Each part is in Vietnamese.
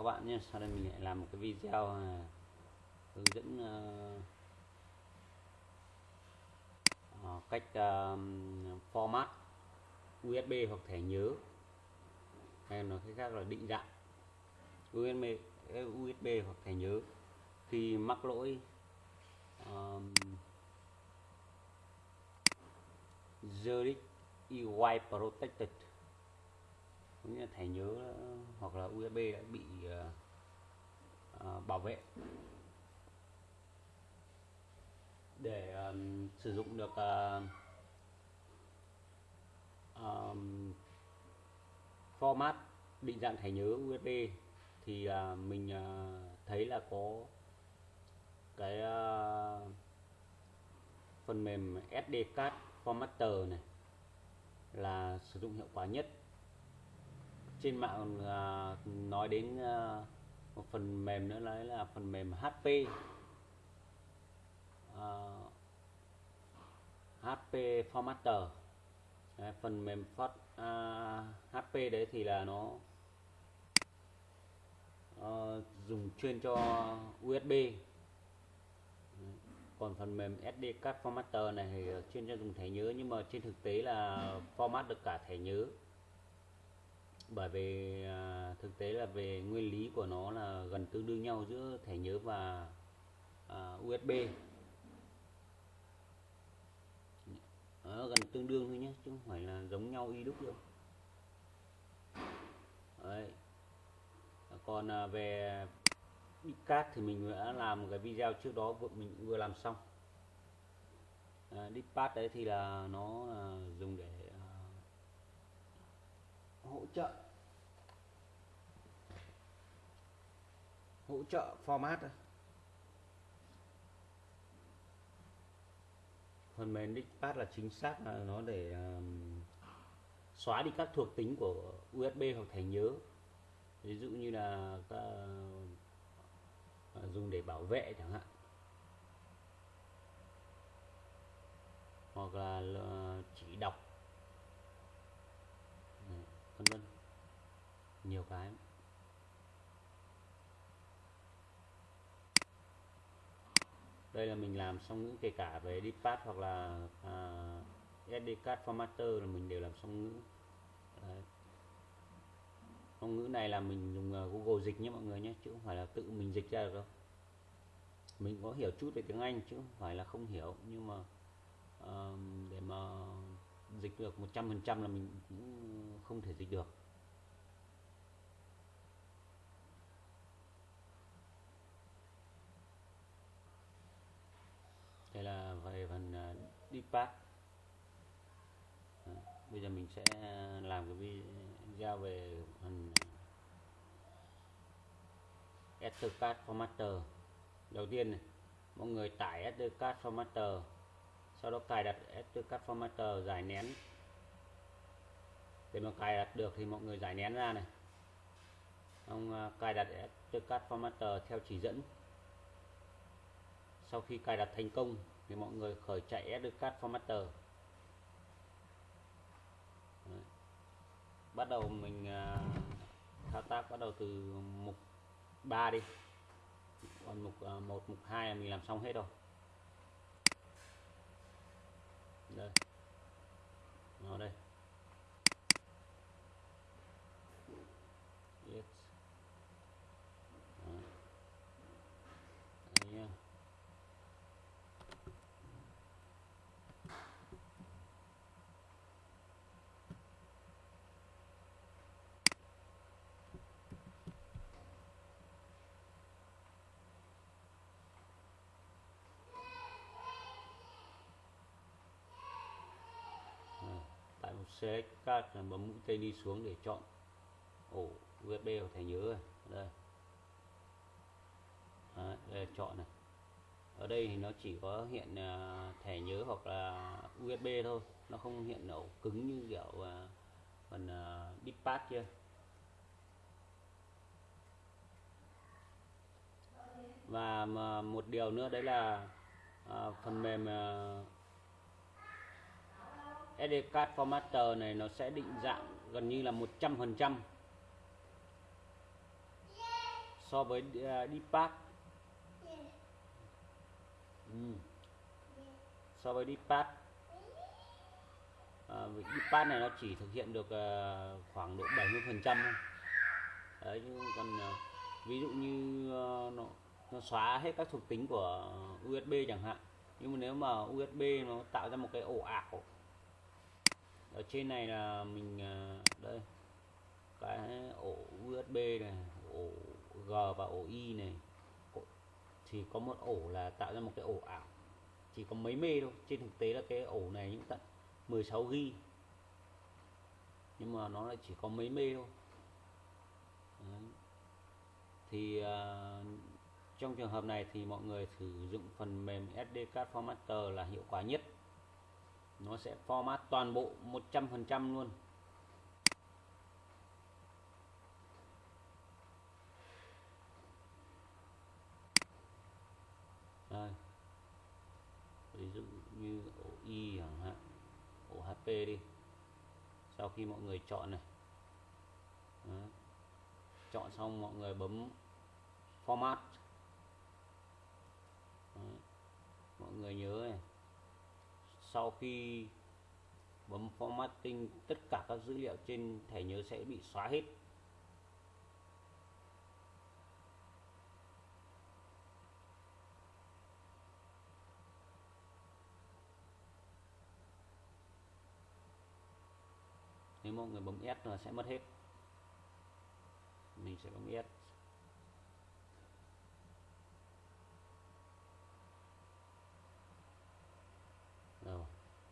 các bạn nhé. Sau đây mình lại làm một cái video à, hướng dẫn uh, cách uh, format USB hoặc thẻ nhớ. Hay nói cách khác là định dạng USB USB hoặc thẻ nhớ. Khi mắc lỗi um, Zurich EY Protected nghĩa là thẻ nhớ hoặc là USB đã bị uh, bảo vệ. Để um, sử dụng được uh, um, format định dạng thẻ nhớ USB thì uh, mình uh, thấy là có cái uh, phần mềm SD card formatter này là sử dụng hiệu quả nhất trên mạng uh, nói đến uh, một phần mềm nữa đấy là phần mềm HP uh, HP Formatter. Đấy, phần mềm phát à, uh, HP đấy thì là nó uh, dùng chuyên cho USB còn phần mềm SD card formatter này thì chuyên cho dùng thẻ nhớ nhưng mà trên thực tế là format được cả thẻ nhớ bởi vì à, thực tế là về nguyên lý của nó là gần tương đương nhau giữa thẻ nhớ và à, USB nó gần tương đương thôi nhé chứ không phải là giống nhau y đúc đâu Đấy. còn à, về card thì mình đã làm một cái video trước đó vừa mình vừa làm xong. À, pad đấy thì là nó à, dùng để hỗ trợ. Hỗ trợ format phần mềm Dickpad là chính xác là nó để um, xóa đi các thuộc tính của USB hoặc thẻ nhớ. Ví dụ như là các, uh, dùng để bảo vệ chẳng hạn. Hoặc là chỉ đọc nhiều cái. Đây là mình làm xong ngữ kể cả về deep path hoặc là à, SD card formatter là mình đều làm xong ngữ. Đấy. song ngữ này là mình dùng à, Google dịch nhé mọi người nhé chứ không phải là tự mình dịch ra được đâu. Mình có hiểu chút về tiếng Anh chứ không phải là không hiểu nhưng mà uh, để mà dịch được 100% là mình cũng không thể dịch được đây là về phần uh, bây giờ mình sẽ làm cái video về phần ờ, Ethercad Formatter. Đầu tiên này mọi người tải Ethercad Formatter sau đó cài đặt Ethercad Formatter giải nén. Để mà cài đặt được thì mọi người giải nén ra này. Ông ờ, cài đặt Ethercad Formatter theo chỉ dẫn. Sau khi cài đặt thành công thì mọi người khởi chạy Educard Formatter. Đấy. bắt đầu mình uh, thao tác bắt đầu từ mục 3 đi. Còn mục à, uh, 1 mục 2 mình làm xong hết rồi. Đây. Nó đây yes Đó. Đấy nha select card là bấm mũi tên đi xuống để chọn ổ USB hoặc thẻ nhớ rồi. Đây. Đấy, đây là chọn này. Ở đây thì nó chỉ có hiện uh, thẻ nhớ hoặc là USB thôi. Nó không hiện ổ cứng như kiểu uh, phần uh, deep kia. Và một điều nữa đấy là uh, phần mềm uh, SD card formatter này nó sẽ định dạng gần như là 100% so với à, Deepak ừ. so với Deepak à, Deepak này nó chỉ thực hiện được uh, khoảng độ 70 phần trăm thôi. Đấy chứ còn uh, ví dụ như uh, nó nó xóa hết các thuộc tính của USB chẳng hạn. Nhưng mà nếu mà USB nó tạo ra một cái ổ ảo ở trên này là mình à, đây cái ổ USB này ổ G và ổ Y này. Thì có một ổ là tạo ra một cái ổ ảo chỉ có mấy mê thôi. Trên thực tế là cái ổ này những tận 16 g nhưng mà nó lại chỉ có mấy mê thôi. Đấy. thì uh, trong trường hợp này thì mọi người sử dụng phần mềm SD Card Formatter là hiệu quả nhất nó sẽ format toàn bộ 100% luôn. Đây. Ví dụ như ổ y chẳng hạn, ổ hp đi. Sau khi mọi người chọn này. Đó. chọn xong mọi người bấm format. Đó. mọi người nhớ này sau khi bấm formatting, tất cả các dữ liệu trên thẻ nhớ sẽ bị xóa hết. Nếu mọi người bấm S là sẽ mất hết. Mình sẽ bấm S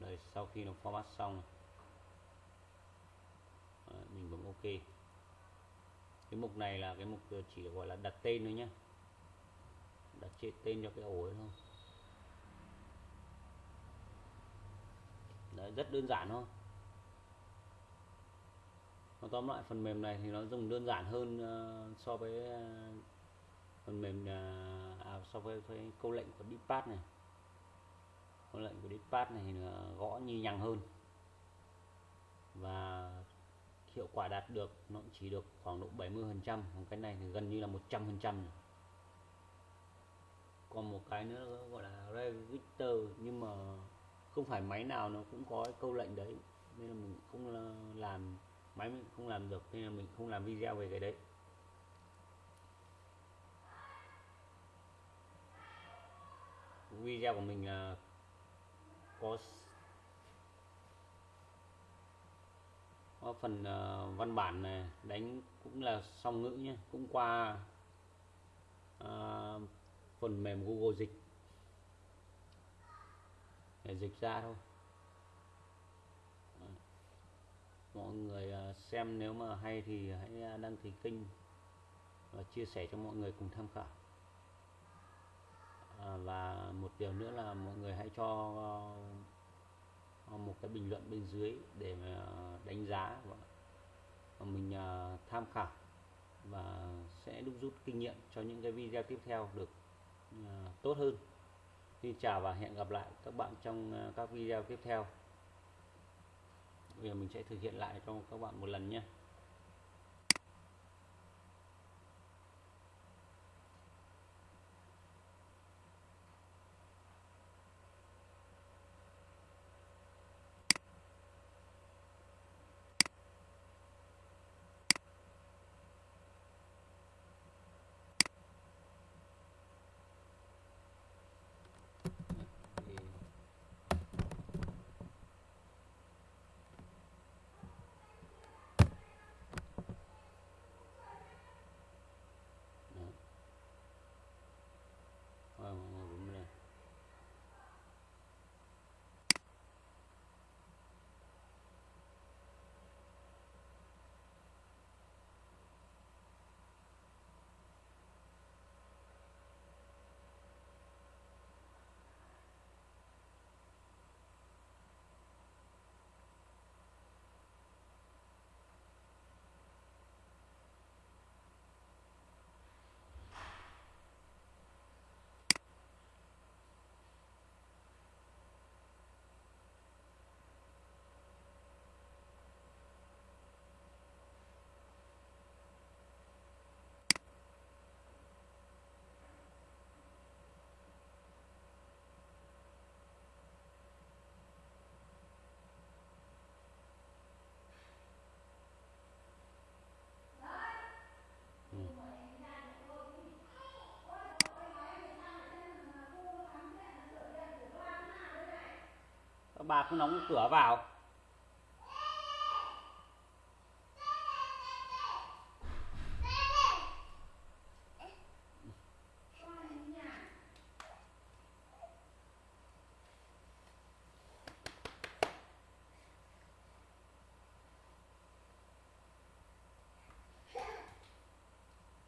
rồi đây sau khi nó format xong ờ, mình bấm OK. Cái mục này là cái mục ờ, chỉ gọi là đặt tên thôi nhé đặt tên cho cái ổ ấy thôi. Đấy, rất đơn giản thôi. Nó tóm lại phần mềm này thì nó dùng đơn giản hơn uh, so với uh, phần mềm uh, à, so với, với câu lệnh của Deepad này câu lệnh của dispatch này là gõ nhì nhằng hơn. Và hiệu quả đạt được, nó chỉ được khoảng độ 70 phần trăm. Còn cái này thì gần như là 100 phần trăm còn một cái nữa gọi là register, nhưng mà không phải máy nào nó cũng có cái câu lệnh đấy. Nên là mình cũng làm, máy mình không làm được, nên là mình không làm video về cái đấy. Video của mình là có có phần uh, văn bản này đánh cũng là song ngữ nhé cũng qua uh, phần mềm Google dịch. Để dịch ra thôi. Ờ, mọi người xem nếu mà hay thì hãy đăng ký kênh và chia sẻ cho mọi người cùng tham khảo à, và một điều nữa là mọi người hãy cho ờ, một cái bình luận bên dưới để mà ờ, đánh giá và mình ờ, tham khảo và sẽ đúc rút kinh nghiệm cho những cái video tiếp theo được tốt hơn. Xin chào và hẹn gặp lại các bạn trong các video tiếp theo. Bây giờ mình sẽ thực hiện lại cho các bạn một lần nhé. Các bà không đóng cửa vào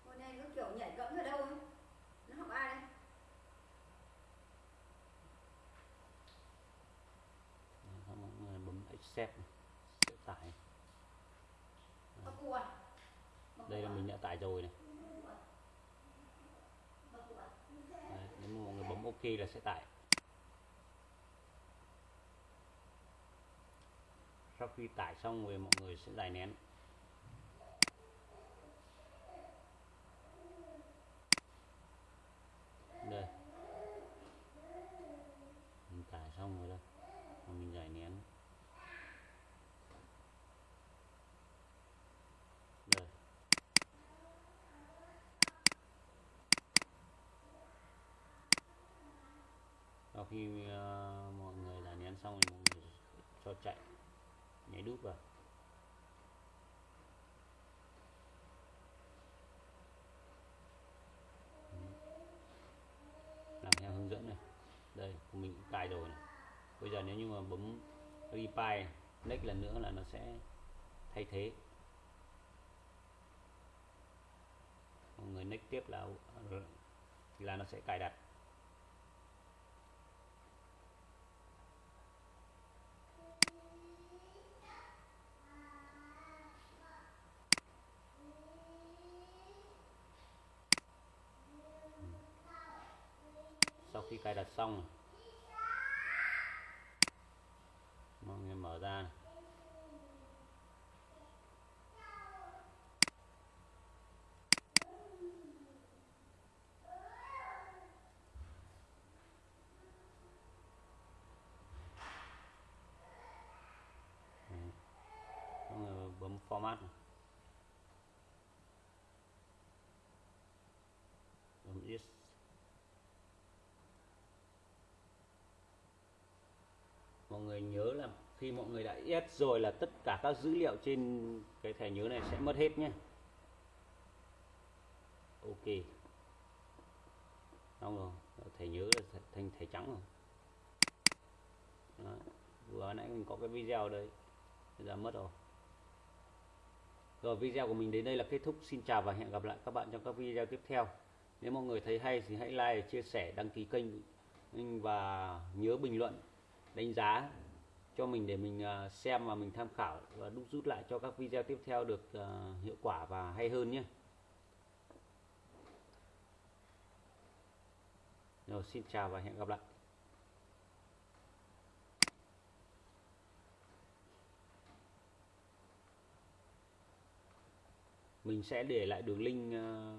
Hôm nay nó kiểu nhảy cẫng ở đâu ấy Nó học ai đây Xong mọi người này, sẽ tải. Đây là mình đã tải rồi này? Đấy, nếu mà mọi người bấm ok là sẽ tải. Sau khi tải xong rồi mọi người sẽ giải nén đây mình tải xong rồi đây Và mình giải nén đây sau khi ờ, mọi người đã nén xong thì mọi người cho chạy, nhảy đúp vào. Làm theo hướng dẫn này. Đây, của mình cũng cài rồi này. Bây giờ nếu như mà bấm replay next lần nữa là nó sẽ thay thế. Mọi người next tiếp là là nó sẽ cài đặt. Cài đặt xong này, mọi người mở ra này. Đấy. mọi người bấm format này. bấm yes mọi người nhớ là khi mọi người đã yes rồi là tất cả các dữ liệu trên cái thẻ nhớ này sẽ mất hết nhé. Ok. Xong rồi, thẻ nhớ là thành thẻ trắng rồi. Đó. vừa nãy mình có cái video đấy, bây giờ mất rồi. Rồi, video của mình đến đây là kết thúc. Xin chào và hẹn gặp lại các bạn trong các video tiếp theo. Nếu mọi người thấy hay thì hãy like, chia sẻ, đăng ký kênh và nhớ bình luận đánh giá cho mình để mình ờ, xem và mình tham khảo và đúc rút lại cho các video tiếp theo được ờ, hiệu quả và hay hơn nhé. Rồi, xin chào và hẹn gặp lại. Mình sẽ để lại đường link ờ,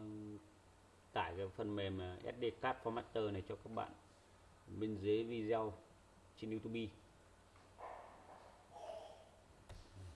tải cái phần mềm SD Card Formatter này cho các bạn bên dưới video. Trên YouTube